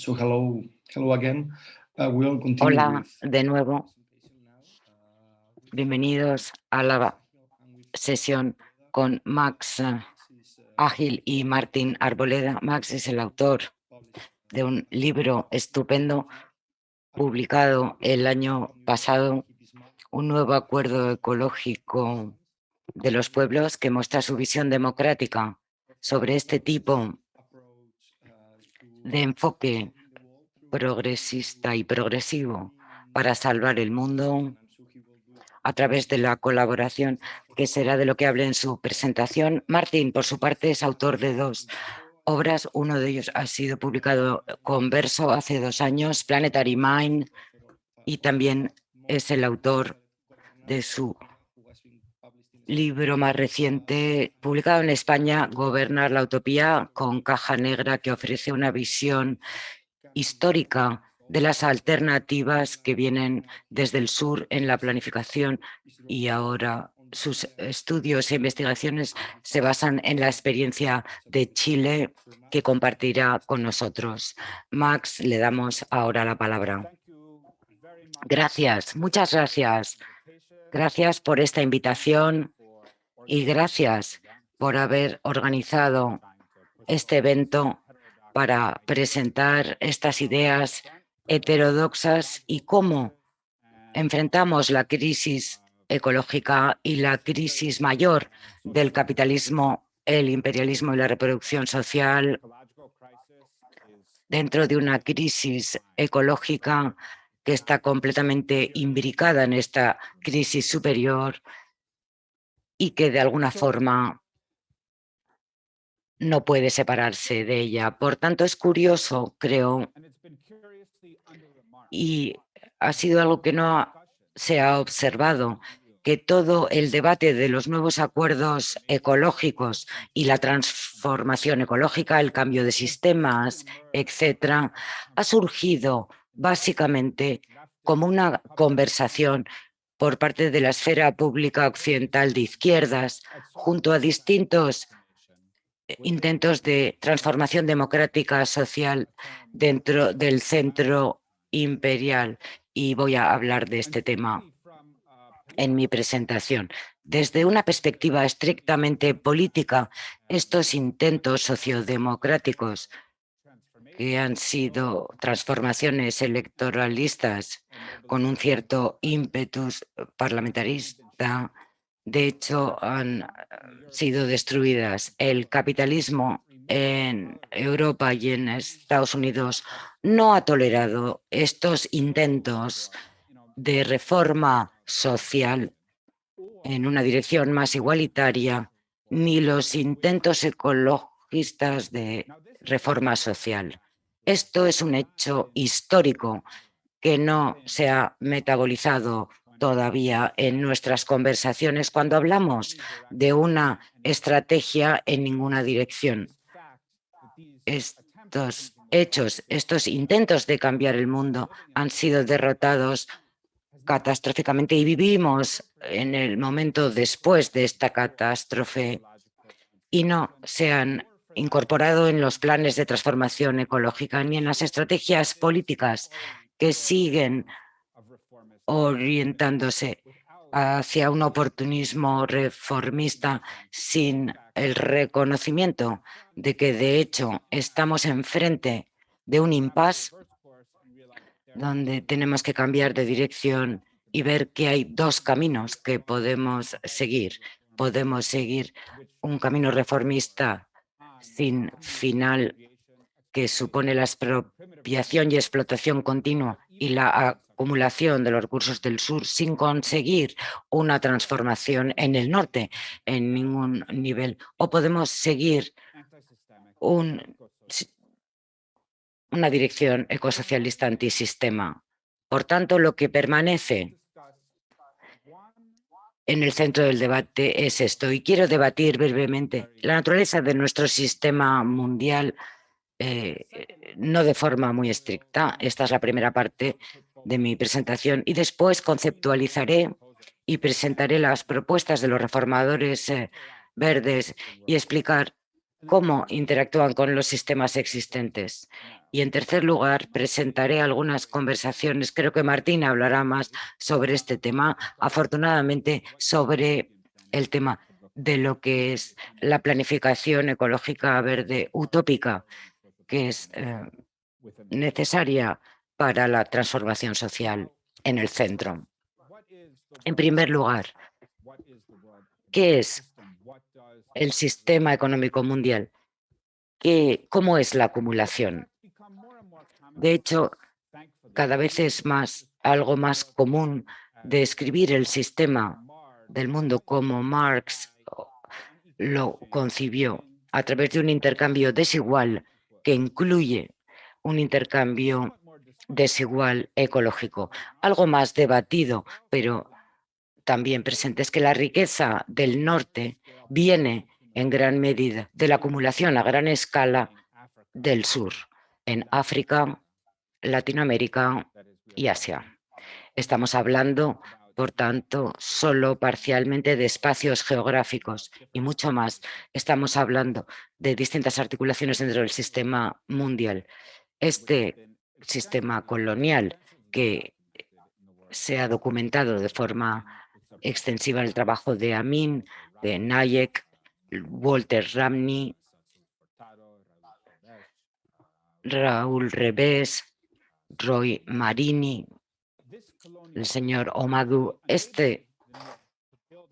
So hello, hello again. Uh, we'll continue Hola de nuevo. Bienvenidos a la sesión con Max Ágil y Martín Arboleda. Max es el autor de un libro estupendo publicado el año pasado, un nuevo acuerdo ecológico de los pueblos que muestra su visión democrática sobre este tipo de enfoque progresista y progresivo para salvar el mundo a través de la colaboración, que será de lo que hable en su presentación. Martín, por su parte, es autor de dos obras. Uno de ellos ha sido publicado con verso hace dos años, Planetary Mind, y también es el autor de su libro más reciente, publicado en España, Gobernar la Utopía, con caja negra, que ofrece una visión histórica de las alternativas que vienen desde el sur en la planificación y ahora sus estudios e investigaciones se basan en la experiencia de Chile que compartirá con nosotros. Max, le damos ahora la palabra. Gracias, muchas gracias. Gracias por esta invitación y gracias por haber organizado este evento para presentar estas ideas heterodoxas y cómo enfrentamos la crisis ecológica y la crisis mayor del capitalismo, el imperialismo y la reproducción social dentro de una crisis ecológica que está completamente imbricada en esta crisis superior y que de alguna forma no puede separarse de ella. Por tanto, es curioso, creo, y ha sido algo que no se ha observado, que todo el debate de los nuevos acuerdos ecológicos y la transformación ecológica, el cambio de sistemas, etcétera, ha surgido básicamente como una conversación por parte de la esfera pública occidental de izquierdas, junto a distintos eh, intentos de transformación democrática social dentro del centro imperial. Y voy a hablar de este tema en mi presentación. Desde una perspectiva estrictamente política, estos intentos sociodemocráticos que han sido transformaciones electoralistas con un cierto ímpetus parlamentarista, de hecho han sido destruidas. El capitalismo en Europa y en Estados Unidos no ha tolerado estos intentos de reforma social en una dirección más igualitaria, ni los intentos ecologistas de reforma social. Esto es un hecho histórico que no se ha metabolizado todavía en nuestras conversaciones cuando hablamos de una estrategia en ninguna dirección. Estos hechos, estos intentos de cambiar el mundo han sido derrotados catastróficamente y vivimos en el momento después de esta catástrofe y no se han incorporado en los planes de transformación ecológica ni en las estrategias políticas que siguen orientándose hacia un oportunismo reformista sin el reconocimiento de que de hecho estamos enfrente de un impasse donde tenemos que cambiar de dirección y ver que hay dos caminos que podemos seguir. Podemos seguir un camino reformista sin final que supone la expropiación y explotación continua y la acumulación de los recursos del sur sin conseguir una transformación en el norte en ningún nivel. O podemos seguir una dirección ecosocialista antisistema. Por tanto, lo que permanece en el centro del debate es esto. Y quiero debatir brevemente la naturaleza de nuestro sistema mundial, eh, no de forma muy estricta. Esta es la primera parte de mi presentación. Y después conceptualizaré y presentaré las propuestas de los reformadores eh, verdes y explicar cómo interactúan con los sistemas existentes. Y en tercer lugar, presentaré algunas conversaciones, creo que Martín hablará más sobre este tema, afortunadamente sobre el tema de lo que es la planificación ecológica verde utópica, que es eh, necesaria para la transformación social en el centro. En primer lugar, ¿qué es el sistema económico mundial? ¿Qué, ¿Cómo es la acumulación? De hecho, cada vez es más algo más común describir el sistema del mundo como Marx lo concibió a través de un intercambio desigual que incluye un intercambio desigual ecológico. Algo más debatido, pero también presente, es que la riqueza del norte viene en gran medida de la acumulación a gran escala del sur, en África, Latinoamérica y Asia. Estamos hablando por tanto, solo parcialmente de espacios geográficos y mucho más. Estamos hablando de distintas articulaciones dentro del sistema mundial. Este sistema colonial que se ha documentado de forma extensiva en el trabajo de Amin, de Nayek, Walter Ramney, Raúl Revés, Roy Marini, el señor Omadu, este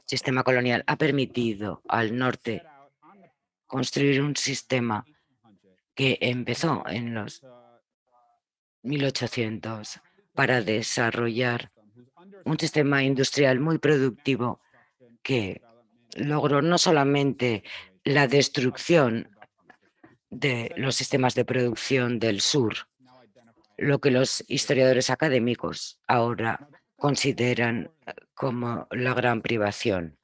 sistema colonial ha permitido al norte construir un sistema que empezó en los 1800 para desarrollar un sistema industrial muy productivo que logró no solamente la destrucción de los sistemas de producción del sur, lo que los historiadores académicos ahora consideran eh, como la gran privación.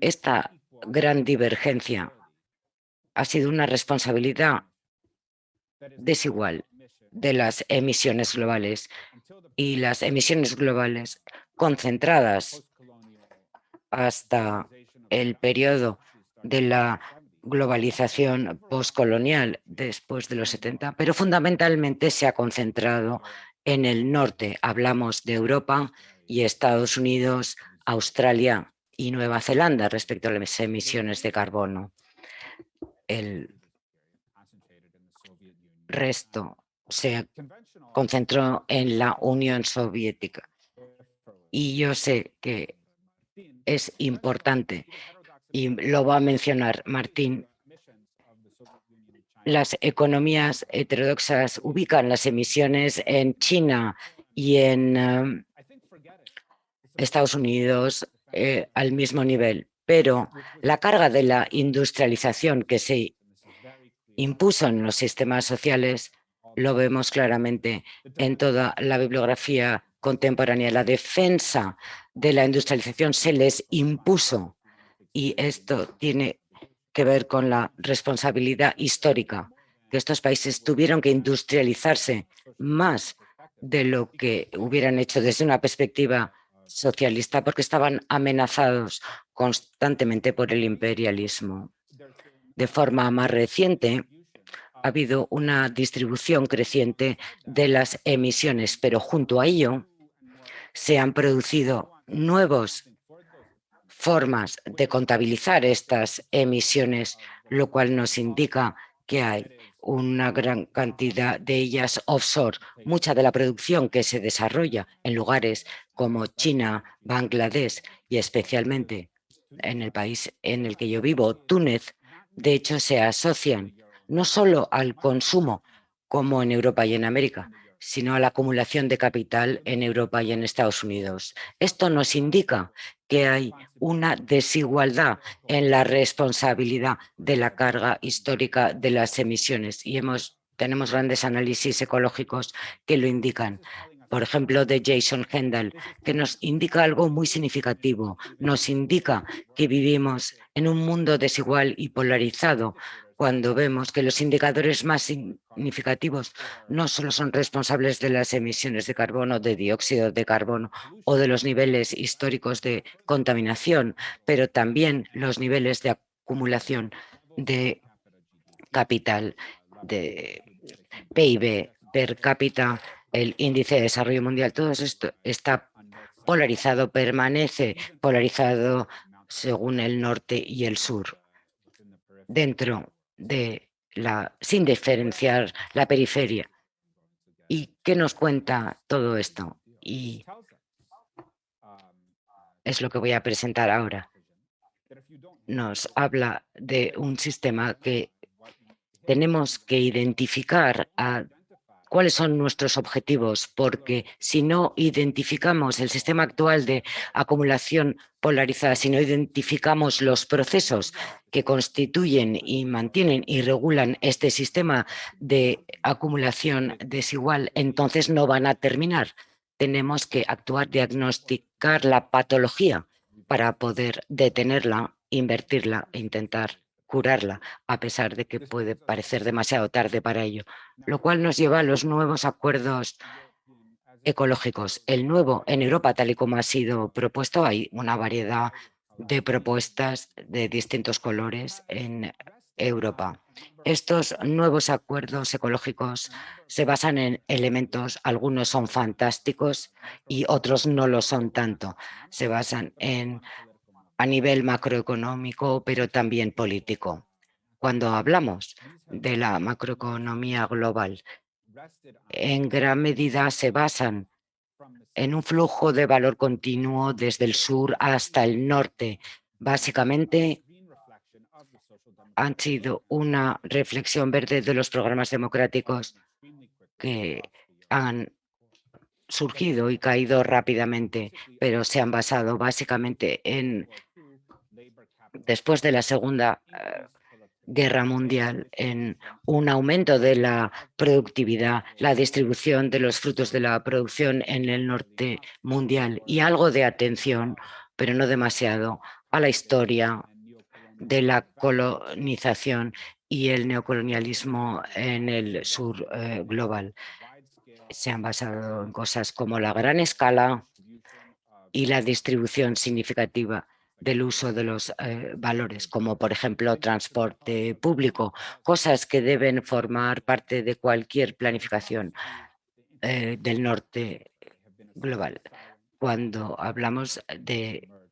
Esta gran divergencia ha sido una responsabilidad desigual de las emisiones globales y las emisiones globales concentradas hasta el periodo de la globalización postcolonial después de los 70, pero fundamentalmente se ha concentrado en el norte. Hablamos de Europa y Estados Unidos, Australia y Nueva Zelanda respecto a las emisiones de carbono. El resto se concentró en la Unión Soviética. Y yo sé que es importante y lo va a mencionar Martín, las economías heterodoxas ubican las emisiones en China y en em, Estados Unidos eh, al mismo nivel, pero la carga de la industrialización que se impuso en los sistemas sociales lo vemos claramente en toda la bibliografía contemporánea. La defensa de la industrialización se les impuso y esto tiene que ver con la responsabilidad histórica, que estos países tuvieron que industrializarse más de lo que hubieran hecho desde una perspectiva socialista porque estaban amenazados constantemente por el imperialismo. De forma más reciente, ha habido una distribución creciente de las emisiones, pero junto a ello se han producido nuevos formas de contabilizar estas emisiones, lo cual nos indica que hay una gran cantidad de ellas offshore. Mucha de la producción que se desarrolla en lugares como China, Bangladesh y especialmente en el país en el que yo vivo, Túnez, de hecho se asocian no solo al consumo como en Europa y en América, sino a la acumulación de capital en Europa y en Estados Unidos. Esto nos indica que hay una desigualdad en la responsabilidad de la carga histórica de las emisiones y tenemos grandes análisis ecológicos que lo indican por ejemplo, de Jason Hendel, que nos indica algo muy significativo. Nos indica que vivimos en un mundo desigual y polarizado, cuando vemos que los indicadores más significativos no solo son responsables de las emisiones de carbono, de dióxido de carbono o de los niveles históricos de contaminación, pero también los niveles de acumulación de capital, de PIB per cápita, el índice de desarrollo mundial, todo esto está polarizado, permanece polarizado según el norte y el sur, dentro de la, sin diferenciar la periferia. ¿Y qué nos cuenta todo esto? Y es lo que voy a presentar ahora. Nos habla de un sistema que tenemos que identificar a cuáles son nuestros objetivos, porque si no identificamos el sistema actual de acumulación polarizada, si no identificamos los procesos que constituyen y mantienen y regulan este sistema de acumulación desigual, entonces no van a terminar. Tenemos que actuar, diagnosticar la patología para poder detenerla, invertirla e intentar curarla, a pesar de que puede parecer demasiado tarde para ello, lo cual nos lleva a los nuevos acuerdos ecológicos. El nuevo en Europa, tal y como ha sido propuesto, hay una variedad de propuestas de distintos colores en Europa. Estos nuevos acuerdos ecológicos se basan en elementos, algunos son fantásticos y otros no lo son tanto. Se basan en a nivel macroeconómico, pero también político. Cuando hablamos de la macroeconomía global, en gran medida se basan en un flujo de valor continuo desde el sur hasta el norte. Básicamente, han sido una reflexión verde de los programas democráticos que han surgido y caído rápidamente, pero se han basado básicamente en después de la Segunda eh, Guerra Mundial en un aumento de la productividad, la distribución de los frutos de la producción en el norte mundial y algo de atención, pero no demasiado, a la historia de la colonización y el neocolonialismo en el sur eh, global. Se han basado en cosas como la gran escala y la distribución significativa del uso de los eh, valores, como por ejemplo transporte público, cosas que deben formar parte de cualquier planificación eh, del norte global. Cuando hablamos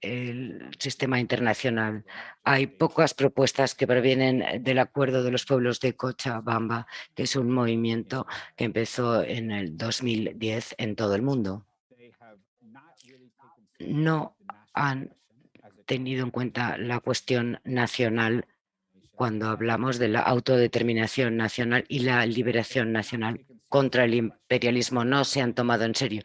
del sistema internacional, hay pocas propuestas que provienen del Acuerdo de los Pueblos de Cochabamba, que es un movimiento que empezó en el 2010 en todo el mundo. No han tenido en cuenta la cuestión nacional cuando hablamos de la autodeterminación nacional y la liberación nacional contra el imperialismo. No se han tomado en serio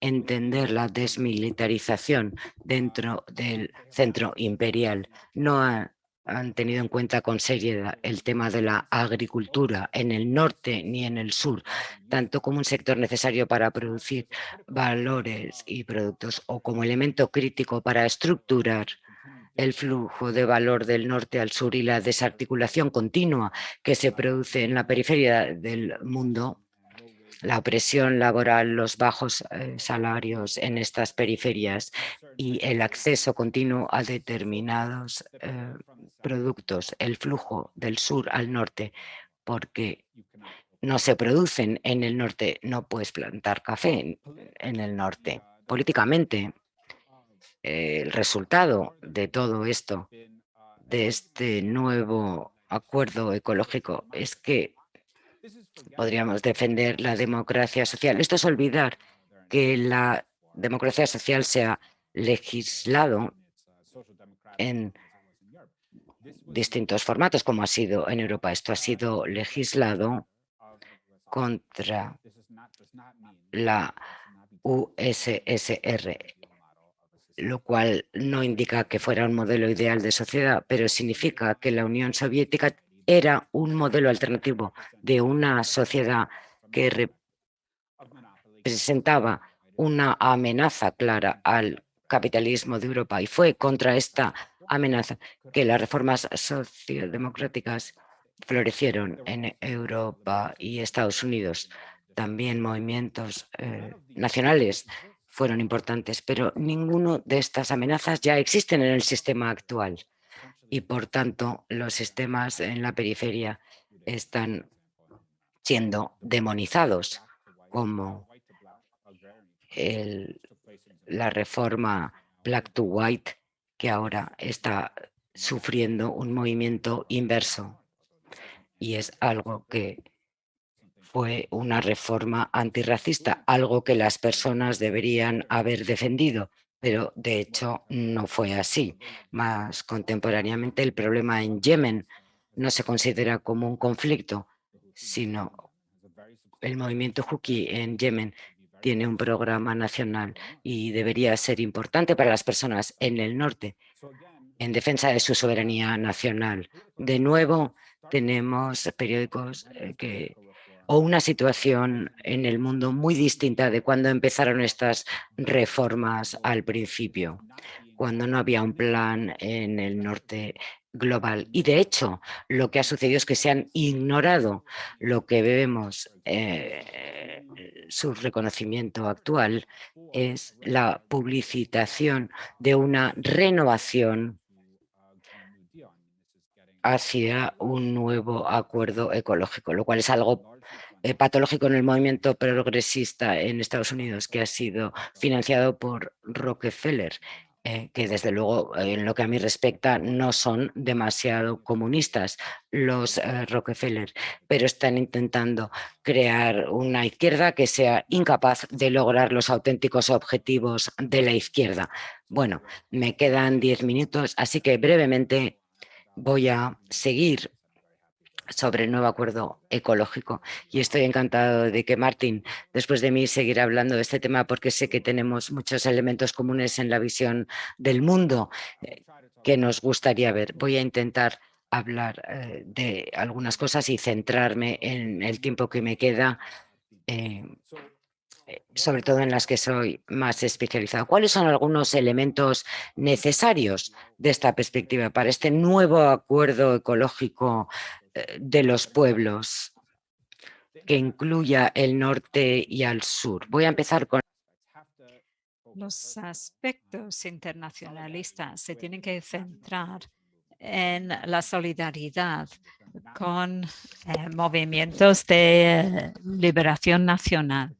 entender la desmilitarización dentro del centro imperial. No ha han tenido en cuenta con seriedad el tema de la agricultura en el norte ni en el sur, tanto como un sector necesario para producir valores y productos o como elemento crítico para estructurar el flujo de valor del norte al sur y la desarticulación continua que se produce en la periferia del mundo la opresión laboral, los bajos eh, salarios en estas periferias y el acceso continuo a determinados eh, productos, el flujo del sur al norte, porque no se producen en el norte, no puedes plantar café en, el norte. Políticamente, el resultado de todo esto, de este nuevo acuerdo ecológico, es que podríamos defender la democracia social. Esto es olvidar que la democracia social se ha legislado en distintos formatos, como ha sido en Europa. Esto ha sido legislado contra la USSR, lo cual no indica que fuera un modelo ideal de sociedad, pero significa que la Unión Soviética era un modelo alternativo de una sociedad que representaba una amenaza clara al capitalismo de Europa y fue contra esta amenaza que las reformas sociodemocráticas florecieron en Europa y Estados Unidos. También movimientos eh, nacionales fueron importantes, pero ninguno de estas amenazas ya existen en el sistema actual. Y por tanto los sistemas en la periferia están siendo demonizados como la reforma Black to White que ahora está sufriendo un movimiento inverso. Y es algo que fue una reforma antirracista, algo que las personas deberían haber defendido, pero de hecho no fue así. Más contemporáneamente el problema en Yemen no se considera como un conflicto, sino el movimiento Huki en Yemen tiene un programa nacional y debería ser importante para las personas en el norte en defensa de su soberanía nacional. De nuevo, tenemos periódicos eh, que o una situación en el mundo muy distinta de cuando empezaron estas reformas al principio, cuando no había un plan en el norte global. Y de hecho, lo que ha sucedido es que se han ignorado lo que vemos, eh, su reconocimiento actual es la publicitación de una renovación hacia un nuevo acuerdo ecológico, lo cual es algo eh, patológico en el movimiento progresista en Estados Unidos que ha sido financiado por Rockefeller, eh, que desde luego en lo que a mí respecta no son demasiado comunistas los eh, Rockefeller, pero están intentando crear una izquierda que sea incapaz de lograr los auténticos objetivos de la izquierda. Bueno, me quedan diez minutos, así que brevemente voy a seguir sobre el nuevo acuerdo ecológico y estoy encantado de que Martín, después de mí, seguirá hablando de este tema porque sé que tenemos muchos elementos comunes en la visión del mundo eh, que nos gustaría ver. Voy a intentar hablar eh, de algunas cosas y centrarme en el tiempo que me queda eh, sobre todo en las que soy más especializado. ¿Cuáles son algunos elementos necesarios de esta perspectiva para este nuevo acuerdo ecológico de los pueblos que incluya el norte y al sur? Voy a empezar con los aspectos internacionalistas se tienen que centrar en la solidaridad con eh, movimientos de liberación nacional.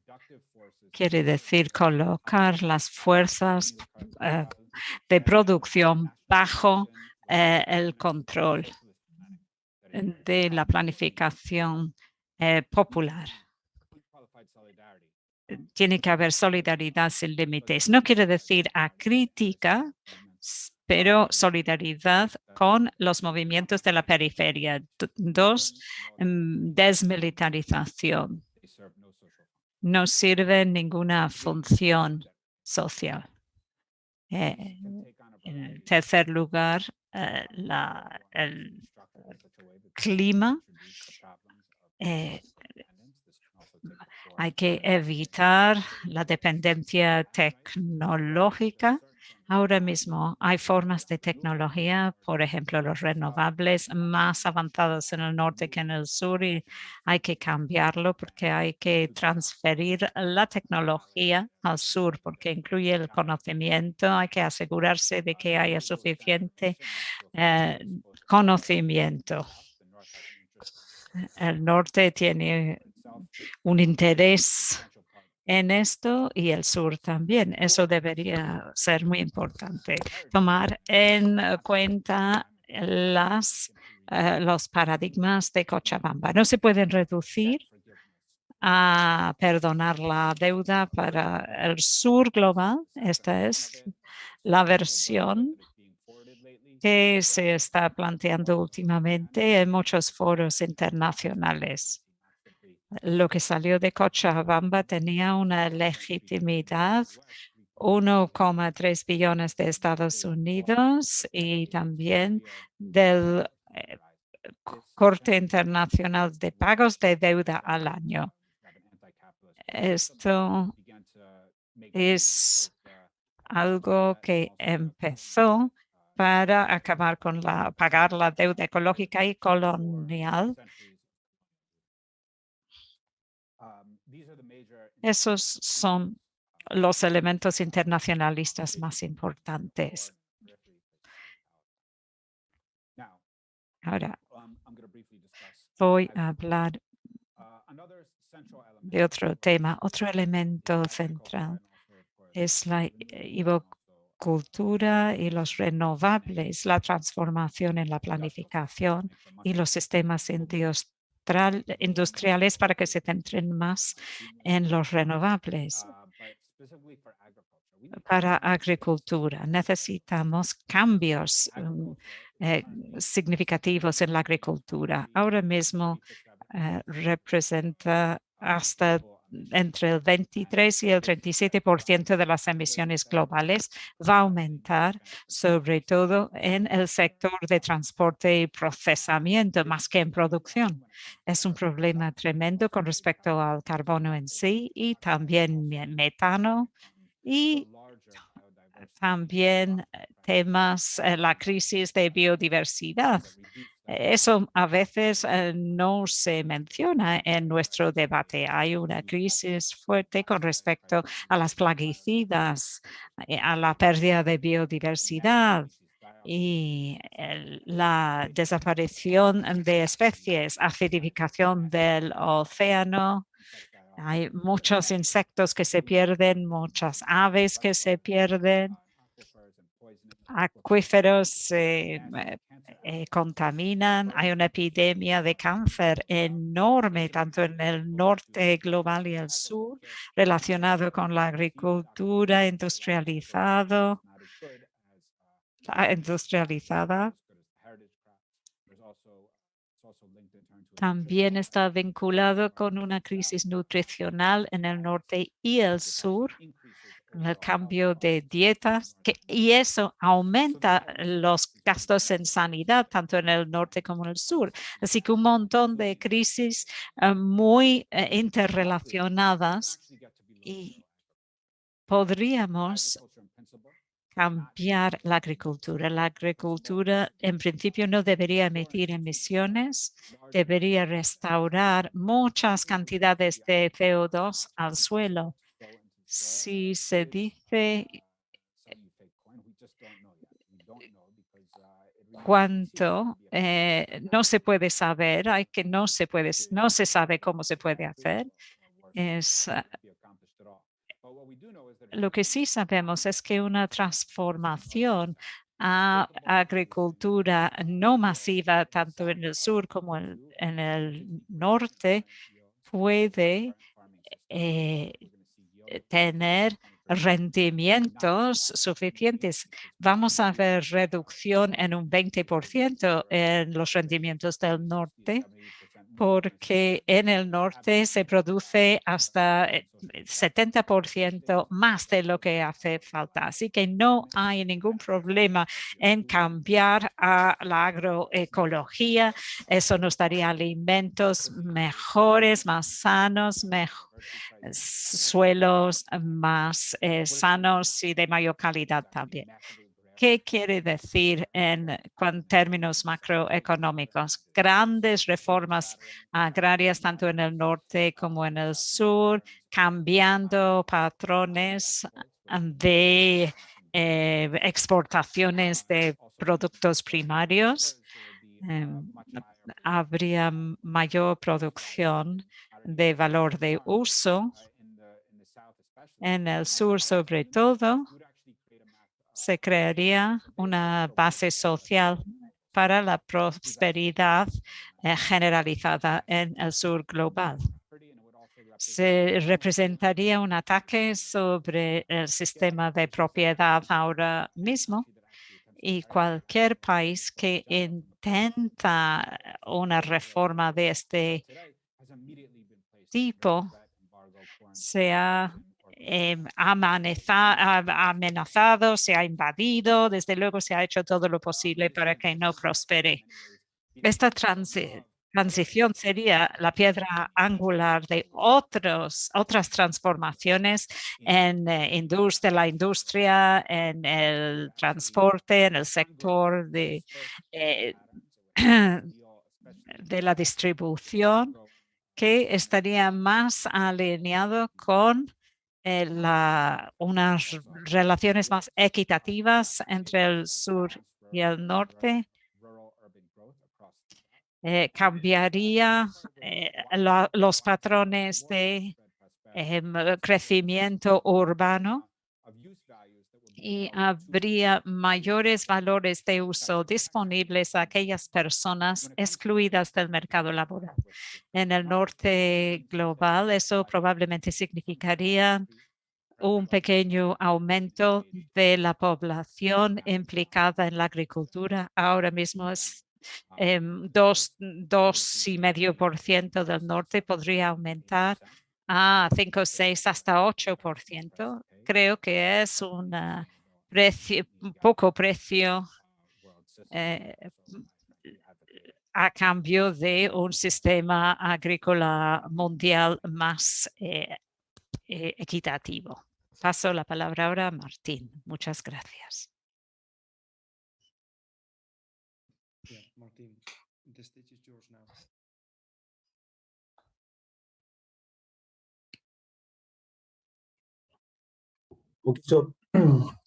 Quiere decir colocar las fuerzas eh, de producción bajo eh, el control de la planificación eh, popular. Tiene que haber solidaridad sin límites. No quiere decir a crítica, pero solidaridad con los movimientos de la periferia. Dos, mm, desmilitarización no sirve ninguna función social. Eh, en tercer lugar, eh, el clima. Eh, hay que evitar la dependencia tecnológica Ahora mismo hay formas de tecnología, por ejemplo, los renovables más avanzados en el norte que en el sur y hay que cambiarlo porque hay que transferir la tecnología al sur porque incluye el conocimiento. Hay que asegurarse de que haya suficiente eh, conocimiento. El norte tiene un interés en esto y el sur también. Eso debería ser muy importante. Tomar en cuenta las, eh, los paradigmas de Cochabamba. No se pueden reducir a perdonar la deuda para el sur global. Esta es la versión que se está planteando últimamente en muchos foros internacionales lo que salió de Cochabamba tenía una legitimidad 1,3 billones de Estados Unidos y también del eh, Corte Internacional de Pagos de Deuda al año. Esto es algo que empezó para acabar con la, pagar la deuda ecológica y colonial Esos son los elementos internacionalistas más importantes. Ahora voy a hablar de otro tema. Otro elemento central es la cultura y los renovables, la transformación en la planificación y los sistemas industriales para que se centren más en los renovables. Para agricultura necesitamos cambios eh, significativos en la agricultura. Ahora mismo eh, representa hasta entre el 23 y el 37% de las emisiones globales va a aumentar, sobre todo en el sector de transporte y procesamiento, más que en producción. Es un problema tremendo con respecto al carbono en sí y también metano y también temas, eh, la crisis de biodiversidad eso a veces eh, no se menciona en nuestro debate. Hay una crisis fuerte con respecto a las plaguicidas, eh, a la pérdida de biodiversidad y la desaparición de especies, acidificación del océano. Hay muchos insectos que se pierden, muchas aves que se pierden acuíferos se eh, eh, contaminan, hay una epidemia de cáncer enorme tanto en el norte global y el sur relacionado con la agricultura industrializado, industrializada. También está vinculado con una crisis nutricional en el norte y el sur el cambio de dietas que, y eso aumenta los gastos en sanidad tanto en el norte como en el sur. Así que un montón de crisis eh, muy eh, interrelacionadas y podríamos cambiar la agricultura. La agricultura en principio no debería emitir emisiones, debería restaurar muchas cantidades de CO2 al suelo si se dice cuánto eh, no se puede saber, hay que no se puede, no se sabe cómo se puede hacer. Es, ah, lo que sí sabemos es que una transformación a agricultura no masiva, tanto en el sur como en, el norte, puede eh, eh, tener rendimientos suficientes. Vamos a ver reducción en un 20% en los rendimientos del norte porque en el norte se produce hasta 70% eh, más de lo que hace falta. Así que no hay ningún problema en cambiar a la agroecología. Eso nos daría alimentos mejores, más sanos, suelos más eh, sanos y de mayor calidad también. ¿Qué quiere decir en, términos macroeconómicos? Grandes reformas agrarias tanto en el norte como en el sur, cambiando patrones de eh, exportaciones de productos primarios. Em, habría mayor producción de valor de uso en el sur sobre todo se crearía una base social para la prosperidad eh, generalizada en el sur global. Se representaría un ataque sobre el sistema de propiedad ahora mismo y cualquier país que intenta una reforma de este tipo se ha Em, amenazado, se ha invadido, desde luego se ha hecho todo lo posible para que no prospere. Esta transición sería la piedra angular de otros, otras transformaciones en eh, la industria, en el transporte, en el sector de, eh, de la distribución que estaría más alineado con eh, unas relaciones más equitativas entre el sur y el norte eh, cambiaría eh, los patrones de em, crecimiento urbano y habría mayores valores de uso disponibles a aquellas personas excluidas del mercado laboral. En el norte global, eso probablemente significaría un pequeño aumento de la población implicada en la agricultura. Ahora mismo es eh, dos, dos y medio por ciento del norte podría aumentar a 5, 6, hasta 8 por ciento. Creo que es un precio, poco precio eh, a cambio de un sistema agrícola mundial más eh, eh, equitativo. Paso la palabra ahora a Martín. Muchas gracias. Okay, so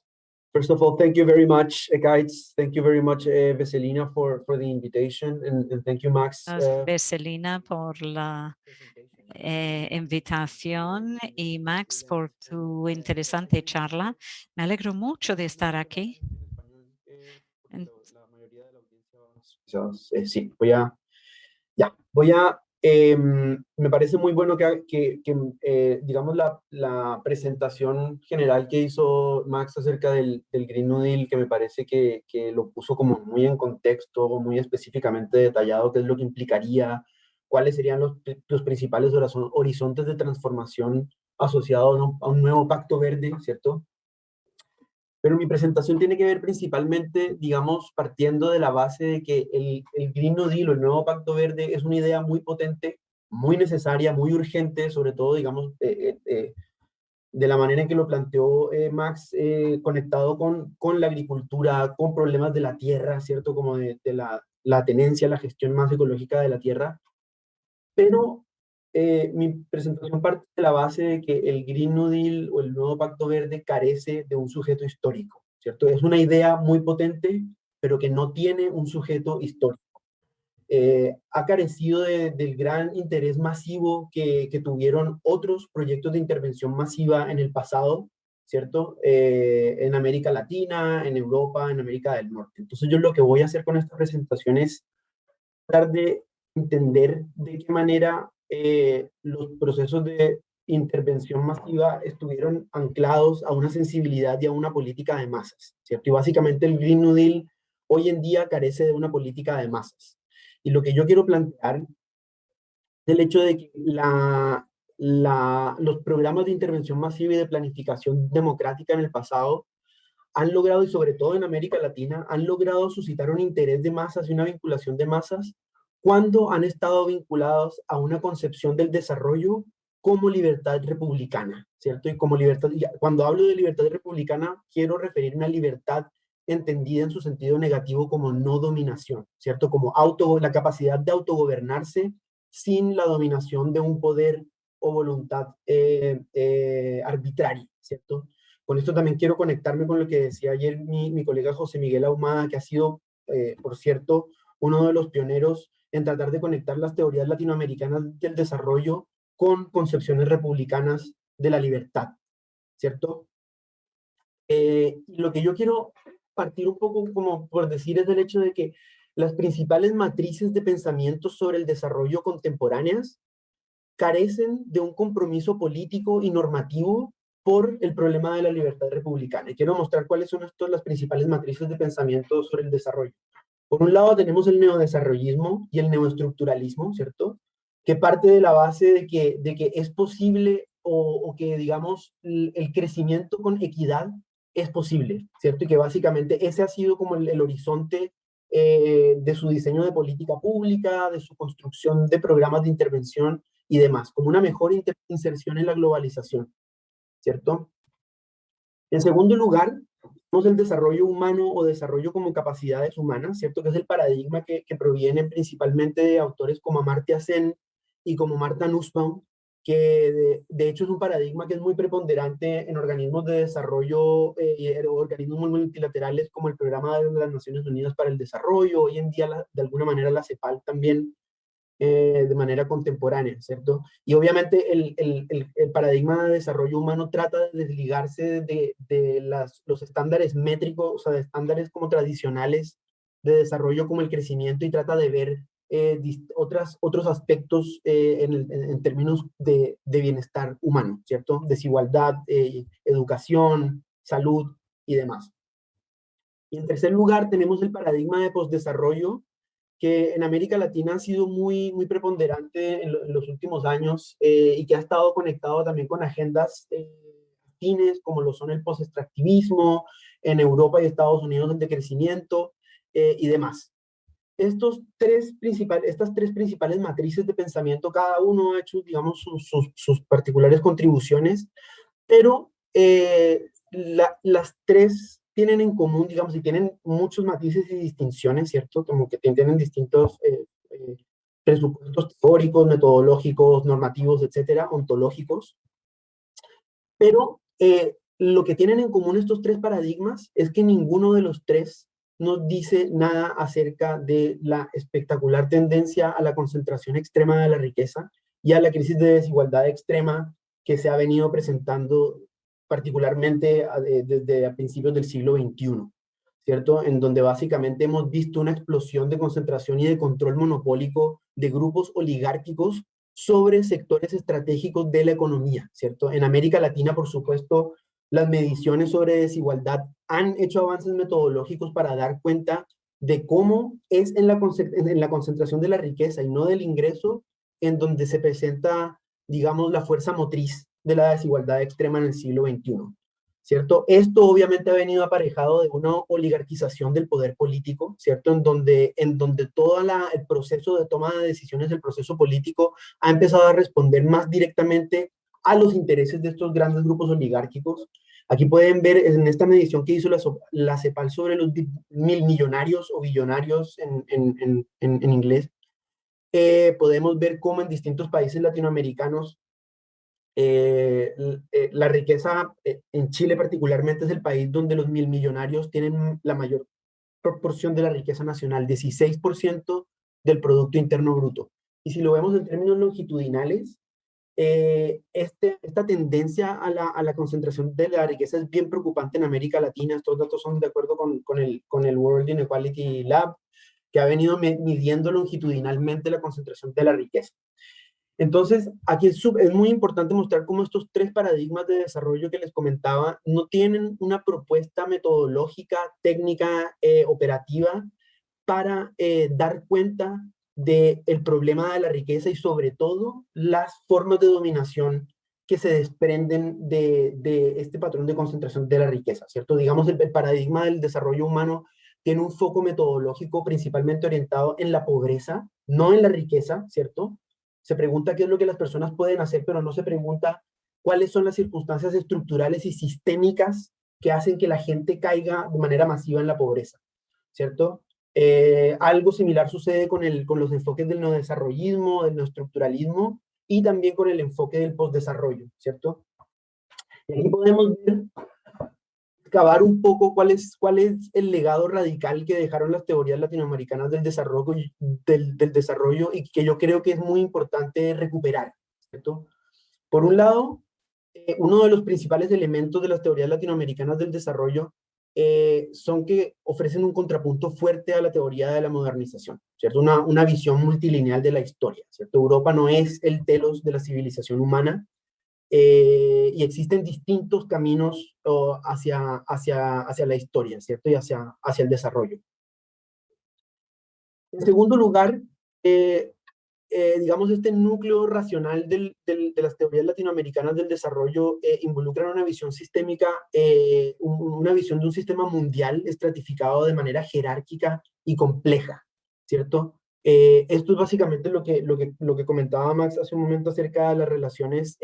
first of all, thank you very much, uh, guys. Thank you very much, uh, Veselina, for, for the invitation, and, and thank you, Max. Uh, Veselina, por la eh, invitación y Max por tu interesante charla. Me alegro mucho de estar aquí. Eh, sí, voy a, ya, voy a Em, me parece muy bueno que, eh, digamos, la, presentación general que hizo Max acerca del, Green New Deal, que me parece que, que, lo puso como muy en contexto, muy específicamente detallado, qué es lo que implicaría, cuáles serían los, los principales horizontes de transformación asociados a un nuevo pacto verde, ¿cierto? Pero mi presentación tiene que ver principalmente, digamos, partiendo de la base de que el, el Green New Deal el nuevo Pacto Verde es una idea muy potente, muy necesaria, muy urgente, sobre todo, digamos, eh, eh, de la manera en que lo planteó eh, Max, conectado con, con la agricultura, con problemas de la tierra, ¿cierto? Como de, de la, la tenencia, la gestión más ecológica de la tierra. Pero eh, mi presentación parte de la base de que el Green New Deal o el nuevo Pacto Verde carece de un sujeto histórico, ¿cierto? Es una idea muy potente, pero que no tiene un sujeto histórico. Eh, ha carecido del gran interés masivo que, que, tuvieron otros proyectos de intervención masiva en el pasado, ¿cierto? Eh, en América Latina, en Europa, en América del Norte. Entonces yo lo que voy a hacer con esta presentación es tratar de entender de qué manera eh, los procesos de intervención masiva estuvieron anclados a una sensibilidad y a una política de masas, ¿cierto? Y básicamente el Green New Deal hoy en día carece de una política de masas. Y lo que yo quiero plantear es el hecho de que los programas de intervención masiva y de planificación democrática en el pasado han logrado, y sobre todo en América Latina, han logrado suscitar un interés de masas y una vinculación de masas cuando han estado vinculados a una concepción del desarrollo como libertad republicana, ¿cierto? Y como libertad, cuando hablo de libertad republicana, quiero referirme a libertad entendida en su sentido negativo como no dominación, ¿cierto? Como auto, la capacidad de autogobernarse sin la dominación de un poder o voluntad eh, eh, arbitraria, ¿cierto? Con esto también quiero conectarme con lo que decía ayer mi, colega José Miguel Ahumada, que ha sido, eh, por cierto, uno de los pioneros en tratar de conectar las teorías latinoamericanas del desarrollo con concepciones republicanas de la libertad, ¿cierto? Eh, lo que yo quiero partir un poco como por decir es del hecho de que las principales matrices de pensamiento sobre el desarrollo contemporáneas carecen de un compromiso político y normativo por el problema de la libertad republicana. Y quiero mostrar cuáles son estas las principales matrices de pensamiento sobre el desarrollo. Por un lado tenemos el neodesarrollismo y el neoestructuralismo, ¿cierto? Que parte de la base de que, de que es posible o, que, digamos, el, crecimiento con equidad es posible, ¿cierto? Y que básicamente ese ha sido como el, horizonte eh, de su diseño de política pública, de su construcción de programas de intervención y demás, como una mejor inserción en la globalización, ¿cierto? En segundo lugar, el desarrollo humano o desarrollo como capacidades humanas, ¿cierto? Que es el paradigma que, que proviene principalmente de autores como Amartya Sen y como Marta Nussbaum, que de, hecho es un paradigma que es muy preponderante en organismos de desarrollo eh, y organismos multilaterales como el Programa de las Naciones Unidas para el Desarrollo, hoy en día de alguna manera la CEPAL también eh, de manera contemporánea, ¿cierto? Y obviamente el, el, el, paradigma de desarrollo humano trata de desligarse de, de las, los estándares métricos, o sea, de estándares como tradicionales de desarrollo como el crecimiento y trata de ver eh, otras, otros aspectos eh, en, en, términos de, de, bienestar humano, ¿cierto? Desigualdad, educación, salud y demás. Y en tercer lugar tenemos el paradigma de postdesarrollo, que en América Latina ha sido muy, muy preponderante en, los últimos años y que ha estado conectado también con agendas afines como lo son el post-extractivismo, en Europa y Estados Unidos el decrecimiento y demás. Estos tres principales, estas tres principales matrices de pensamiento, cada uno ha hecho, digamos, sus, sus, particulares contribuciones, pero eh, las tres tienen en común, digamos, y tienen muchos matices y distinciones, ¿cierto? Como que tienen distintos eh, eh, presupuestos teóricos, metodológicos, normativos, etcétera, ontológicos. Pero lo que tienen en común estos tres paradigmas es que ninguno de los tres no dice nada acerca de la espectacular tendencia a la concentración extrema de la riqueza y a la crisis de desigualdad extrema que se ha venido presentando particularmente desde a principios del siglo XXI, ¿cierto? En donde básicamente hemos visto una explosión de concentración y de control monopólico de grupos oligárquicos sobre sectores estratégicos de la economía, ¿cierto? En América Latina, por supuesto, las mediciones sobre desigualdad han hecho avances metodológicos para dar cuenta de cómo es en la, en la concentración de la riqueza y no del ingreso en donde se presenta, digamos, la fuerza motriz de la desigualdad extrema en el siglo XXI. ¿Cierto? Esto obviamente ha venido aparejado de una oligarquización del poder político, ¿cierto? En donde, en donde todo el proceso de toma de decisiones, el proceso político, ha empezado a responder más directamente a los intereses de estos grandes grupos oligárquicos. Aquí pueden ver en esta medición que hizo la, la CEPAL sobre los mil millonarios o billonarios en, en, en, en inglés, eh, podemos ver cómo en distintos países latinoamericanos eh, eh, la riqueza, en Chile particularmente, es el país donde los mil millonarios tienen la mayor proporción de la riqueza nacional, 16% del Producto Interno Bruto. Y si lo vemos en términos longitudinales, eh, este, esta tendencia a la, a la, concentración de la riqueza es bien preocupante en América Latina. Estos datos son de acuerdo con, con, el, con el World Inequality Lab, que ha venido midiendo longitudinalmente la concentración de la riqueza. Entonces, aquí es, muy importante mostrar cómo estos tres paradigmas de desarrollo que les comentaba no tienen una propuesta metodológica, técnica, eh, operativa para eh, dar cuenta del el problema de la riqueza y sobre todo las formas de dominación que se desprenden de, de, este patrón de concentración de la riqueza, ¿cierto? Digamos, el, el, paradigma del desarrollo humano tiene un foco metodológico principalmente orientado en la pobreza, no en la riqueza, ¿cierto? Se pregunta qué es lo que las personas pueden hacer, pero no se pregunta cuáles son las circunstancias estructurales y sistémicas que hacen que la gente caiga de manera masiva en la pobreza, ¿cierto? Eh, algo similar sucede con, el, con los enfoques del neodesarrollismo, del neoestructuralismo y también con el enfoque del postdesarrollo, ¿cierto? Y aquí podemos ver, excavar un poco cuál es, cuál es el legado radical que dejaron las teorías latinoamericanas del desarrollo, del, del desarrollo y que yo creo que es muy importante recuperar, ¿cierto? Por un lado, eh, uno de los principales elementos de las teorías latinoamericanas del desarrollo eh, son que ofrecen un contrapunto fuerte a la teoría de la modernización, ¿cierto? Una, una visión multilineal de la historia, ¿cierto? Europa no es el telos de la civilización humana eh, y existen distintos caminos hacia, hacia, hacia la historia, ¿cierto? Y hacia, hacia el desarrollo. En segundo lugar, eh, eh, digamos, este núcleo racional del, de las teorías latinoamericanas del desarrollo eh, involucra una visión sistémica, una visión de un sistema mundial estratificado de manera jerárquica y compleja, ¿cierto? Eh, esto es básicamente lo que, lo, que, lo que comentaba Max hace un momento acerca de las relaciones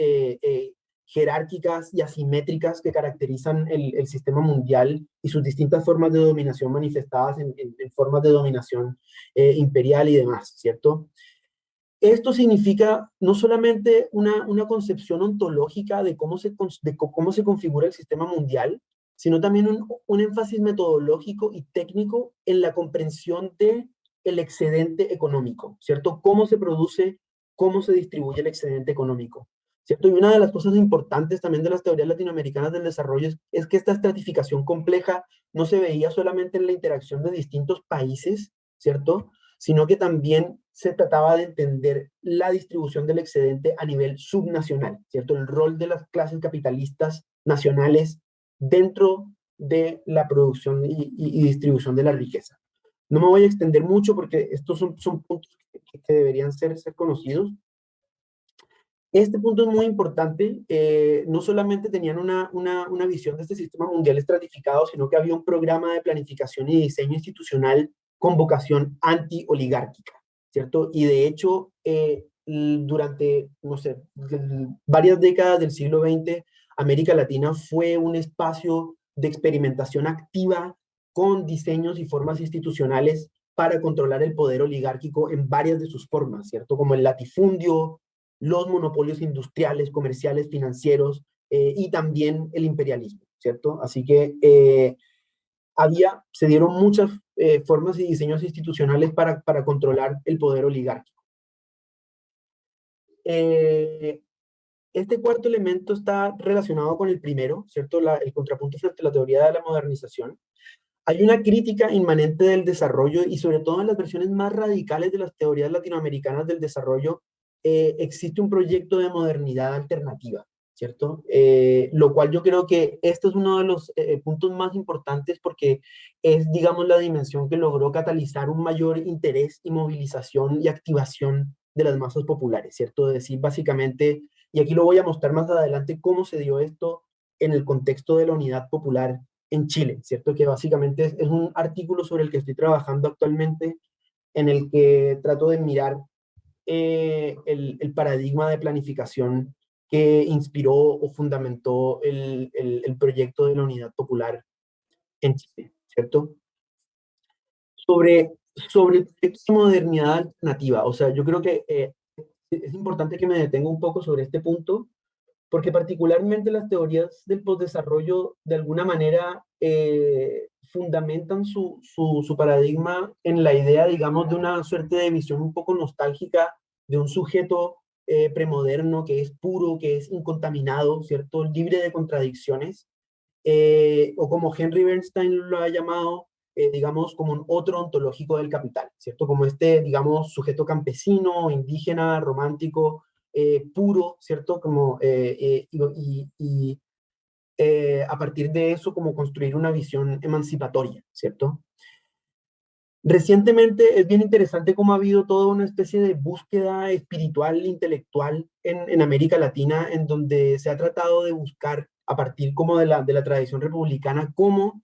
jerárquicas y asimétricas que caracterizan el, sistema mundial y sus distintas formas de dominación manifestadas en, en, formas de dominación imperial y demás, ¿cierto? esto significa no solamente una, una concepción ontológica de cómo, se, cómo se configura el sistema mundial, sino también un, un, énfasis metodológico y técnico en la comprensión de el excedente económico, ¿cierto? Cómo se produce, cómo se distribuye el excedente económico, ¿cierto? Y una de las cosas importantes también de las teorías latinoamericanas del desarrollo es, que esta estratificación compleja no se veía solamente en la interacción de distintos países, ¿cierto? Sino que también se trataba de entender la distribución del excedente a nivel subnacional, ¿cierto? El rol de las clases capitalistas nacionales dentro de la producción y, distribución de la riqueza. No me voy a extender mucho porque estos son, son puntos que, deberían ser, ser conocidos. Este punto es muy importante. Eh, no solamente tenían una, una, una visión de este sistema mundial estratificado, sino que había un programa de planificación y diseño institucional con vocación anti-oligárquica, ¿cierto? Y de hecho, eh, durante, no sé, varias décadas del siglo XX, América Latina fue un espacio de experimentación activa con diseños y formas institucionales para controlar el poder oligárquico en varias de sus formas, ¿cierto? Como el latifundio, los monopolios industriales, comerciales, financieros eh, y también el imperialismo, ¿cierto? Así que eh, había, se dieron muchas eh, formas y diseños institucionales para, para controlar el poder oligárquico. Este cuarto elemento está relacionado con el primero, ¿cierto? el contrapunto frente a la teoría de la modernización. Hay una crítica inmanente del desarrollo y sobre todo en las versiones más radicales de las teorías latinoamericanas del desarrollo eh, existe un proyecto de modernidad alternativa, ¿cierto? Eh, lo cual yo creo que este es uno de los eh, puntos más importantes porque es, digamos, la dimensión que logró catalizar un mayor interés y movilización y activación de las masas populares, ¿cierto? Es decir, básicamente y aquí lo voy a mostrar más adelante cómo se dio esto en el contexto de la unidad popular en Chile, ¿cierto? Que básicamente es, un artículo sobre el que estoy trabajando actualmente, en el que trato de mirar eh, el, el, paradigma de planificación que inspiró o fundamentó el, el, proyecto de la unidad popular en Chile, ¿cierto? Sobre, sobre modernidad alternativa, o sea, yo creo que eh, es importante que me detenga un poco sobre este punto, porque particularmente las teorías del postdesarrollo de alguna manera eh, fundamentan su, su, paradigma en la idea, digamos, de una suerte de visión un poco nostálgica de un sujeto eh, premoderno que es puro, que es incontaminado, ¿cierto? Libre de contradicciones, eh, o como Henry Bernstein lo ha llamado, digamos, como un otro ontológico del capital, ¿cierto? Como este, digamos, sujeto campesino, indígena, romántico, eh, puro, ¿cierto? Como, eh, y, y a partir de eso, como construir una visión emancipatoria, ¿cierto? Recientemente es bien interesante cómo ha habido toda una especie de búsqueda espiritual, intelectual en, América Latina, en donde se ha tratado de buscar, a partir como de la, de la tradición republicana, cómo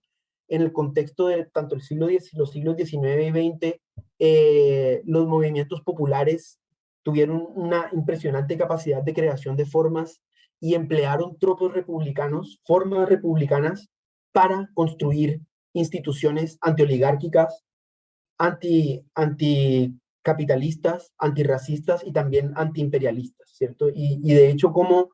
en el contexto de tanto el siglo X, los siglos XIX y XX, eh, los movimientos populares tuvieron una impresionante capacidad de creación de formas y emplearon tropos republicanos, formas republicanas, para construir instituciones antioligárquicas, anti, anticapitalistas, antirracistas y también antiimperialistas, ¿cierto? Y, y de hecho, como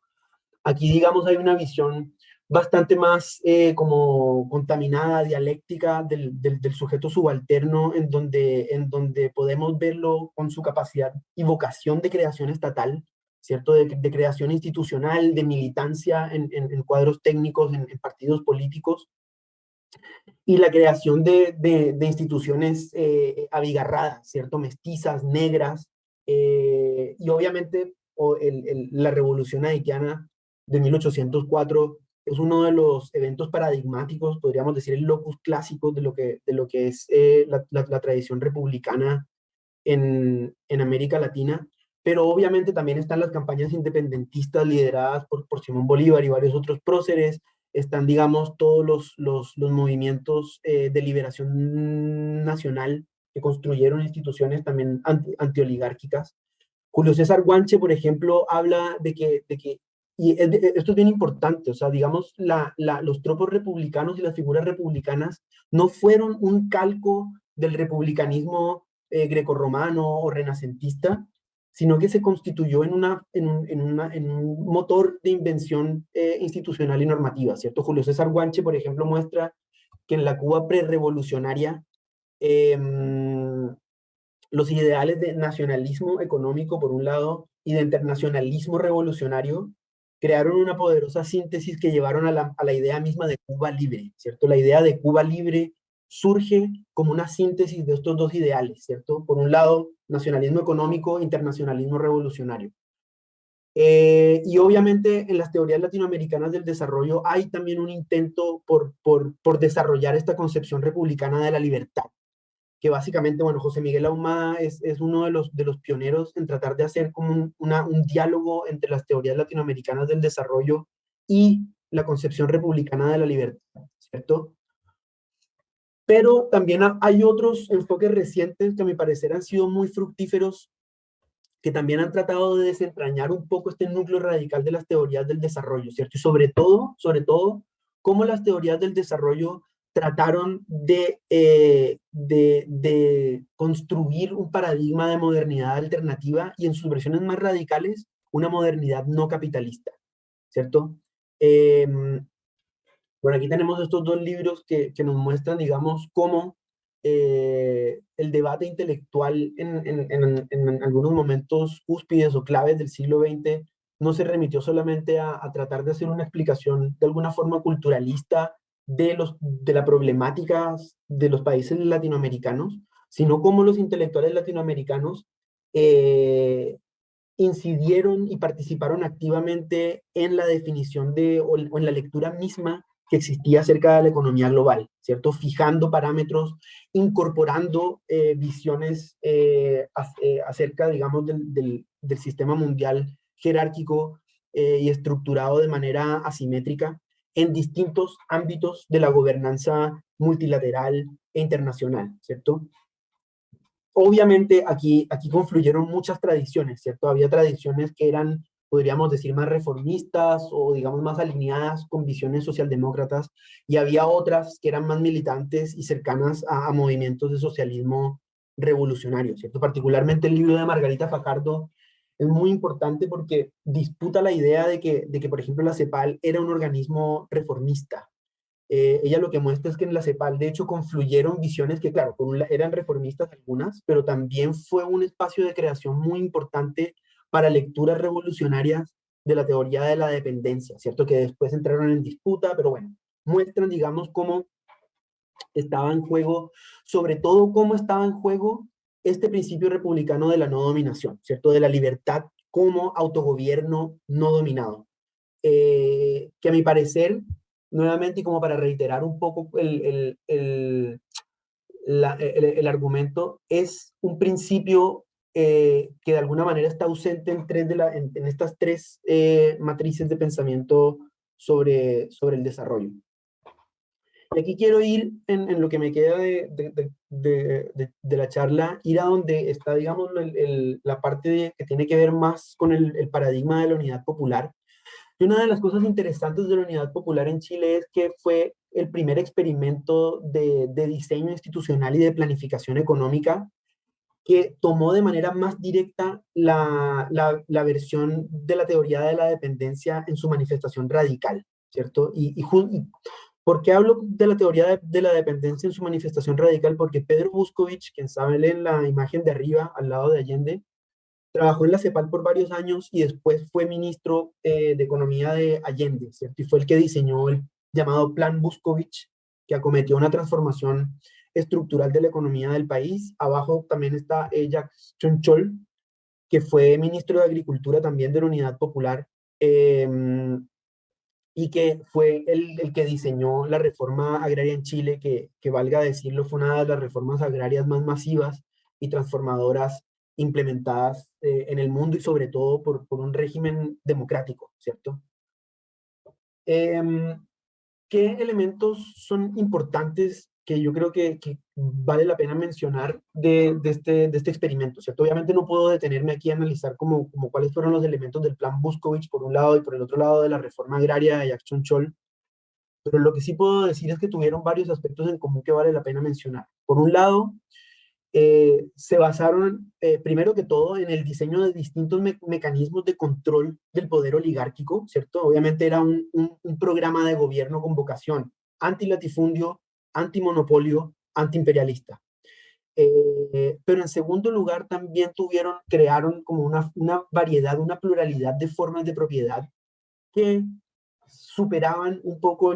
aquí, digamos, hay una visión bastante más eh, como contaminada, dialéctica del, del, sujeto subalterno, en donde, en donde podemos verlo con su capacidad y vocación de creación estatal, ¿cierto? De, creación institucional, de militancia en, en, cuadros técnicos, en, partidos políticos, y la creación de, de, instituciones eh, abigarradas, ¿cierto? Mestizas, negras, eh, y obviamente o el, la revolución haitiana de 1804 es uno de los eventos paradigmáticos, podríamos decir el locus clásico de lo que, de lo que es eh, la, la, tradición republicana en, en, América Latina, pero obviamente también están las campañas independentistas lideradas por, por Simón Bolívar y varios otros próceres, están, digamos, todos los, los, movimientos eh, de liberación nacional que construyeron instituciones también anti, antioligárquicas. Julio César Guanche, por ejemplo, habla de que, de que y esto es bien importante, o sea, digamos, la, los tropos republicanos y las figuras republicanas no fueron un calco del republicanismo eh, grecorromano o renacentista, sino que se constituyó en, una, en, un, en, una, en un motor de invención eh, institucional y normativa, ¿cierto? Julio César Guanche, por ejemplo, muestra que en la Cuba prerevolucionaria eh, los ideales de nacionalismo económico, por un lado, y de internacionalismo revolucionario, crearon una poderosa síntesis que llevaron a la, a la idea misma de Cuba libre, ¿cierto? La idea de Cuba libre surge como una síntesis de estos dos ideales, ¿cierto? Por un lado, nacionalismo económico, internacionalismo revolucionario. Eh, y obviamente en las teorías latinoamericanas del desarrollo hay también un intento por, por, por, desarrollar esta concepción republicana de la libertad, que básicamente, bueno, José Miguel Ahumada es, es uno de los, de los pioneros en tratar de hacer como un, un diálogo entre las teorías latinoamericanas del desarrollo y la concepción republicana de la libertad, ¿cierto? Pero también hay otros enfoques recientes que a mi parecer han sido muy fructíferos, que también han tratado de desentrañar un poco este núcleo radical de las teorías del desarrollo, ¿cierto? Y sobre todo, sobre todo, cómo las teorías del desarrollo trataron de, eh, de, de, construir un paradigma de modernidad alternativa y en sus versiones más radicales, una modernidad no capitalista, ¿cierto? Eh, bueno, aquí tenemos estos dos libros que, que nos muestran, digamos, cómo eh, el debate intelectual en, en, en, en, algunos momentos cúspides o claves del siglo XX no se remitió solamente a, a, tratar de hacer una explicación de alguna forma culturalista de, los, de la problemática de los países latinoamericanos, sino cómo los intelectuales latinoamericanos eh, incidieron y participaron activamente en la definición de, o en la lectura misma que existía acerca de la economía global, ¿cierto? Fijando parámetros, incorporando eh, visiones eh, acerca, digamos, del, del, sistema mundial jerárquico y estructurado de manera asimétrica en distintos ámbitos de la gobernanza multilateral e internacional, ¿cierto? Obviamente aquí, aquí confluyeron muchas tradiciones, ¿cierto? Había tradiciones que eran podríamos decir, más reformistas o digamos más alineadas con visiones socialdemócratas, y había otras que eran más militantes y cercanas a, a movimientos de socialismo revolucionario, ¿cierto? Particularmente el libro de Margarita Fajardo es muy importante porque disputa la idea de que, de que por ejemplo, la CEPAL era un organismo reformista. Eh, ella lo que muestra es que en la CEPAL, de hecho, confluyeron visiones que, claro, eran reformistas algunas, pero también fue un espacio de creación muy importante para lecturas revolucionarias de la teoría de la dependencia, ¿cierto? Que después entraron en disputa, pero bueno, muestran, digamos, cómo estaba en juego, sobre todo cómo estaba en juego este principio republicano de la no dominación, ¿cierto? De la libertad como autogobierno no dominado. Eh, que a mi parecer, nuevamente, y como para reiterar un poco el, el, el, el, argumento, es un principio eh, que de alguna manera está ausente en, tres de la, en estas tres eh, matrices de pensamiento sobre, sobre el desarrollo. Y aquí quiero ir, en, en lo que me queda de, de, de, de, la charla, ir a donde está, digamos, el, el, la parte que tiene que ver más con el, el paradigma de la unidad popular. Y una de las cosas interesantes de la unidad popular en Chile es que fue el primer experimento de, de, diseño institucional y de planificación económica que tomó de manera más directa la, la, la, versión de la teoría de la dependencia en su manifestación radical, ¿cierto? Y, y, y ¿por qué hablo de la teoría de, la dependencia en su manifestación radical? Porque Pedro Buscovich, quien sabe en la imagen de arriba, al lado de Allende, trabajó en la CEPAL por varios años y después fue ministro eh, de Economía de Allende, ¿cierto? Y fue el que diseñó el llamado Plan Buscovich, que acometió una transformación estructural de la economía del país. Abajo también está eh, Jacques Chonchol, que fue ministro de Agricultura también de la Unidad Popular, eh, y que fue el, el, que diseñó la reforma agraria en Chile, que, que valga decirlo, fue una de las reformas agrarias más masivas y transformadoras implementadas eh, en el mundo y sobre todo por, por un régimen democrático, ¿cierto? Eh, ¿Qué elementos son importantes que yo creo que, que vale la pena mencionar de, de, este, de este experimento, ¿cierto? Obviamente no puedo detenerme aquí a analizar como, como cuáles fueron los elementos del plan Buscovich por un lado y por el otro lado de la reforma agraria de Jackson Chol, pero lo que sí puedo decir es que tuvieron varios aspectos en común que vale la pena mencionar. Por un lado, eh, se basaron, eh, primero que todo, en el diseño de distintos mecanismos de control del poder oligárquico, ¿cierto? Obviamente era un, un, programa de gobierno con vocación antilatifundio, antimonopolio, antiimperialista. Eh, pero en segundo lugar también tuvieron, crearon como una, variedad, una pluralidad de formas de propiedad que superaban un poco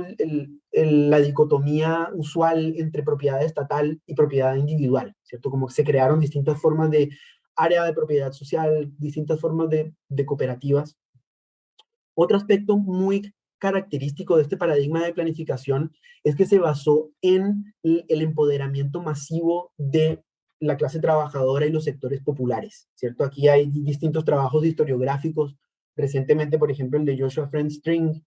la dicotomía usual entre propiedad estatal y propiedad individual, ¿cierto? Como se crearon distintas formas de área de propiedad social, distintas formas de, cooperativas. Otro aspecto muy característico de este paradigma de planificación es que se basó en el empoderamiento masivo de la clase trabajadora y los sectores populares, ¿cierto? Aquí hay distintos trabajos historiográficos, recientemente, por ejemplo, el de Joshua Friend String,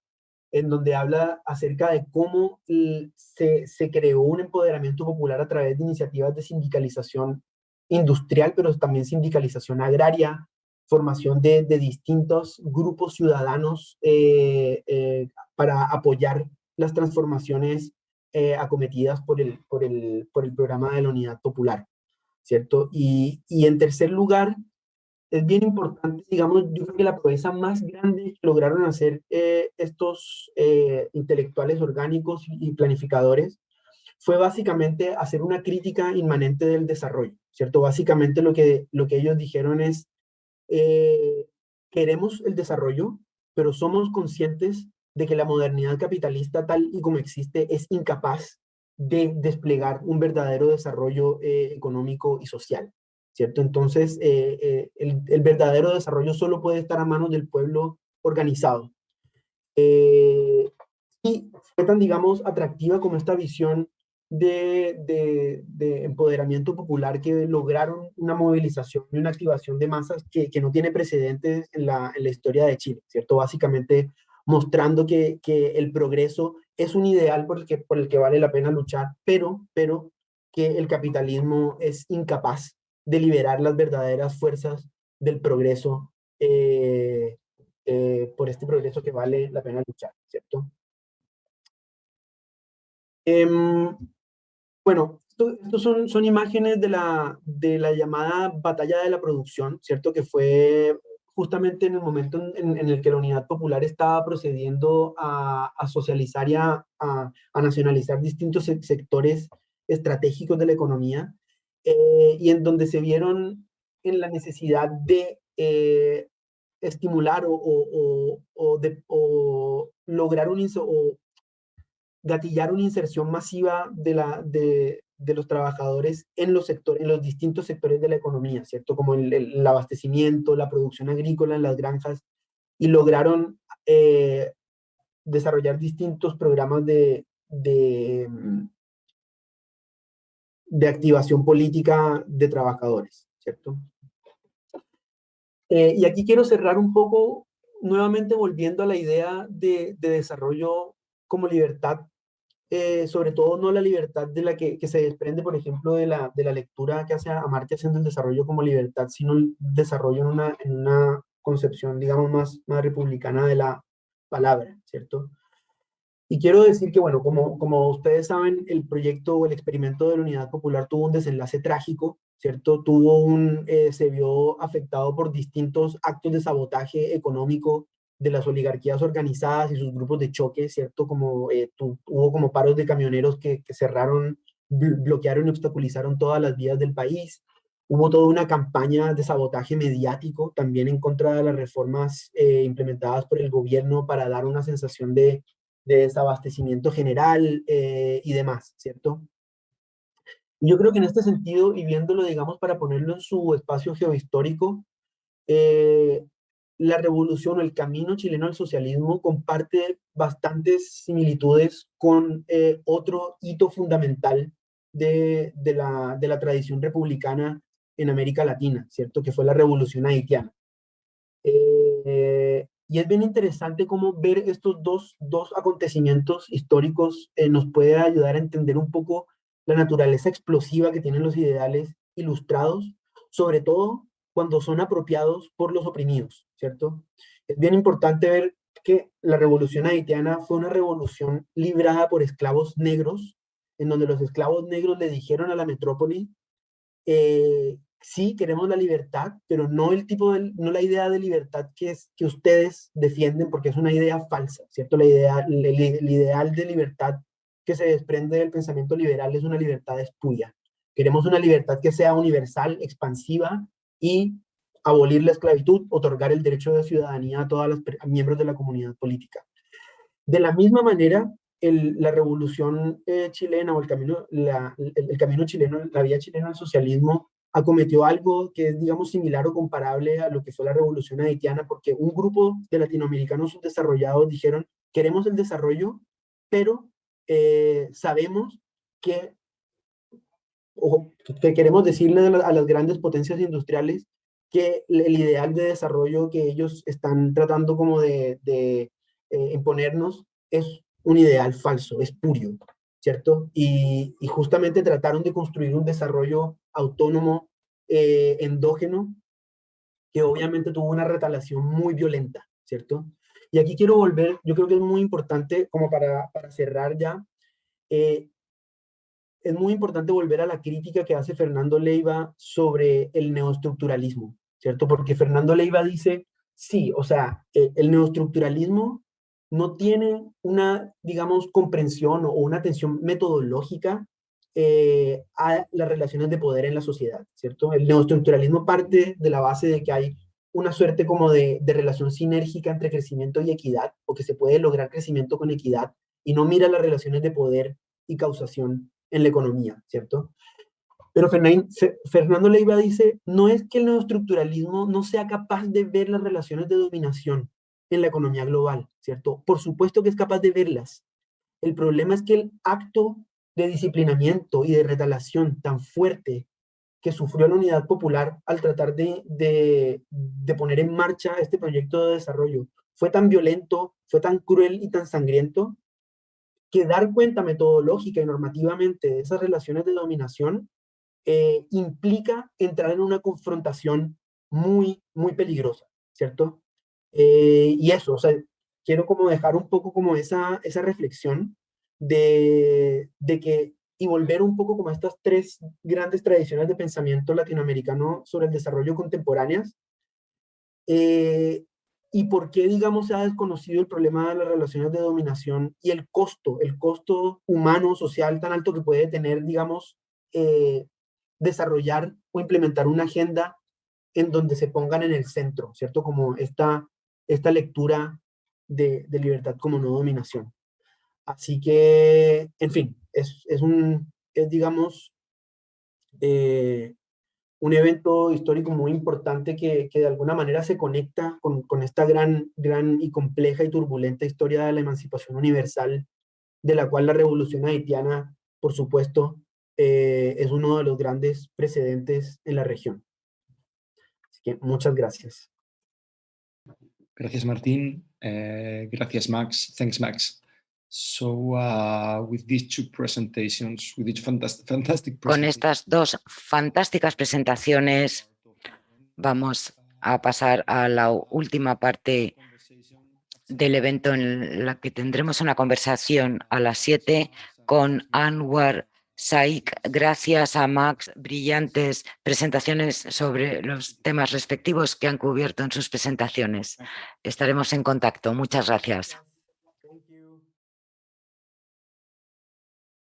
en donde habla acerca de cómo se, se, creó un empoderamiento popular a través de iniciativas de sindicalización industrial, pero también sindicalización agraria, formación de, de distintos grupos ciudadanos eh, eh, para apoyar las transformaciones eh, acometidas por el, por, el, por el programa de la Unidad Popular, ¿cierto? Y, y en tercer lugar, es bien importante, digamos, yo creo que la proeza más grande que lograron hacer estos intelectuales orgánicos y planificadores fue básicamente hacer una crítica inmanente del desarrollo, ¿cierto? Básicamente lo que, lo que ellos dijeron es, eh, queremos el desarrollo, pero somos conscientes de que la modernidad capitalista tal y como existe es incapaz de desplegar un verdadero desarrollo económico y social. ¿cierto? Entonces, eh, eh, el, verdadero desarrollo solo puede estar a manos del pueblo organizado. Eh, y fue tan, digamos, atractiva como esta visión de, de, empoderamiento popular que lograron una movilización y una activación de masas que, que no tiene precedentes en la, en la, historia de Chile, ¿cierto? Básicamente mostrando que, que, el progreso es un ideal por el, que, por el que vale la pena luchar, pero, pero que el capitalismo es incapaz de liberar las verdaderas fuerzas del progreso, eh, eh, por este progreso que vale la pena luchar, ¿cierto? Em, bueno, estos son, son imágenes de la, de la llamada batalla de la producción, ¿cierto? Que fue justamente en el momento en, el que la Unidad Popular estaba procediendo a, socializar y a, a, nacionalizar distintos sectores estratégicos de la economía, eh, y en donde se vieron en la necesidad de eh, estimular o, o, de, lograr un o gatillar una inserción masiva de, la, de, de, los trabajadores en los, sectores, en los distintos sectores de la economía, ¿cierto? Como el, abastecimiento, la producción agrícola en las granjas, y lograron eh, desarrollar distintos programas de, de, de activación política de trabajadores, ¿cierto? Eh, y aquí quiero cerrar un poco, nuevamente volviendo a la idea de, desarrollo como libertad, eh, sobre todo no la libertad de la que, se desprende, por ejemplo, de la, de la lectura que hace Amartya haciendo el desarrollo como libertad, sino el desarrollo en una, en una concepción, digamos, más, más republicana de la palabra, ¿cierto? Y quiero decir que, bueno, como, como ustedes saben, el proyecto o el experimento de la Unidad Popular tuvo un desenlace trágico, ¿cierto? Tuvo un, eh, se vio afectado por distintos actos de sabotaje económico de las oligarquías organizadas y sus grupos de choque, ¿cierto? Como eh, hubo como paros de camioneros que, que cerraron, bloquearon y obstaculizaron todas las vías del país. Hubo toda una campaña de sabotaje mediático también en contra de las reformas eh, implementadas por el gobierno para dar una sensación de de desabastecimiento general eh, y demás, ¿cierto? Yo creo que en este sentido, y viéndolo, digamos, para ponerlo en su espacio geohistórico, eh, la revolución o el camino chileno al socialismo comparte bastantes similitudes con eh, otro hito fundamental de, de, la, de, la, tradición republicana en América Latina, ¿cierto? Que fue la revolución haitiana. Eh, y es bien interesante cómo ver estos dos, dos acontecimientos históricos eh, nos puede ayudar a entender un poco la naturaleza explosiva que tienen los ideales ilustrados, sobre todo cuando son apropiados por los oprimidos, ¿cierto? Es bien importante ver que la revolución haitiana fue una revolución librada por esclavos negros, en donde los esclavos negros le dijeron a la metrópoli eh, sí queremos la libertad, pero no el tipo de, no la idea de libertad que, es, que ustedes defienden, porque es una idea falsa, ¿cierto? La idea, el, el ideal de libertad que se desprende del pensamiento liberal es una libertad espuria. Queremos una libertad que sea universal, expansiva y abolir la esclavitud, otorgar el derecho de ciudadanía a todos los miembros de la comunidad política. De la misma manera, la revolución eh, chilena o el camino, el, camino chileno, la vía chilena al socialismo, acometió algo que es, digamos, similar o comparable a lo que fue la revolución haitiana, porque un grupo de latinoamericanos subdesarrollados dijeron, queremos el desarrollo, pero eh, sabemos que, o que queremos decirle a, la, a las grandes potencias industriales que el ideal de desarrollo que ellos están tratando como de, de eh, imponernos es un ideal falso, espurio, ¿cierto? Y, y, justamente trataron de construir un desarrollo autónomo, eh, endógeno, que obviamente tuvo una retalación muy violenta, ¿cierto? Y aquí quiero volver, yo creo que es muy importante, como para, para cerrar ya, eh, es muy importante volver a la crítica que hace Fernando Leiva sobre el neoestructuralismo, ¿cierto? Porque Fernando Leiva dice, sí, o sea, eh, el neoestructuralismo no tiene una, digamos, comprensión o una atención metodológica eh, a las relaciones de poder en la sociedad, ¿cierto? El neoestructuralismo parte de la base de que hay una suerte como de, de, relación sinérgica entre crecimiento y equidad, o que se puede lograr crecimiento con equidad, y no mira las relaciones de poder y causación en la economía, ¿cierto? Pero Fernando Leiva dice, no es que el neoestructuralismo no sea capaz de ver las relaciones de dominación en la economía global, ¿cierto? Por supuesto que es capaz de verlas. El problema es que el acto de disciplinamiento y de retalación tan fuerte que sufrió la unidad popular al tratar de, de, de, poner en marcha este proyecto de desarrollo fue tan violento, fue tan cruel y tan sangriento, que dar cuenta metodológica y normativamente de esas relaciones de dominación eh, implica entrar en una confrontación muy, muy peligrosa, ¿cierto? Eh, y eso, o sea, quiero como dejar un poco como esa, esa reflexión de, de que, y volver un poco como a estas tres grandes tradiciones de pensamiento latinoamericano sobre el desarrollo contemporáneas, eh, y por qué, digamos, se ha desconocido el problema de las relaciones de dominación y el costo, el costo humano, social tan alto que puede tener, digamos, eh, desarrollar o implementar una agenda en donde se pongan en el centro, ¿cierto? Como esta, esta lectura de, de libertad como no dominación. Así que, en fin, es, es un, es, digamos, eh, un evento histórico muy importante que, que de alguna manera se conecta con, con, esta gran, gran y compleja y turbulenta historia de la emancipación universal, de la cual la revolución haitiana, por supuesto, eh, es uno de los grandes precedentes en la región. Así que muchas gracias. Gracias, Martín. Eh, gracias, Max. Thanks, Max. So, uh, with these two presentations, with these fantastic, fantastic Con estas dos fantásticas presentaciones, vamos a pasar a la última parte del evento en la que tendremos una conversación a las 7 con Anwar Saik. Gracias a Max, brillantes presentaciones sobre los temas respectivos que han cubierto en sus presentaciones. Estaremos en contacto. Muchas gracias.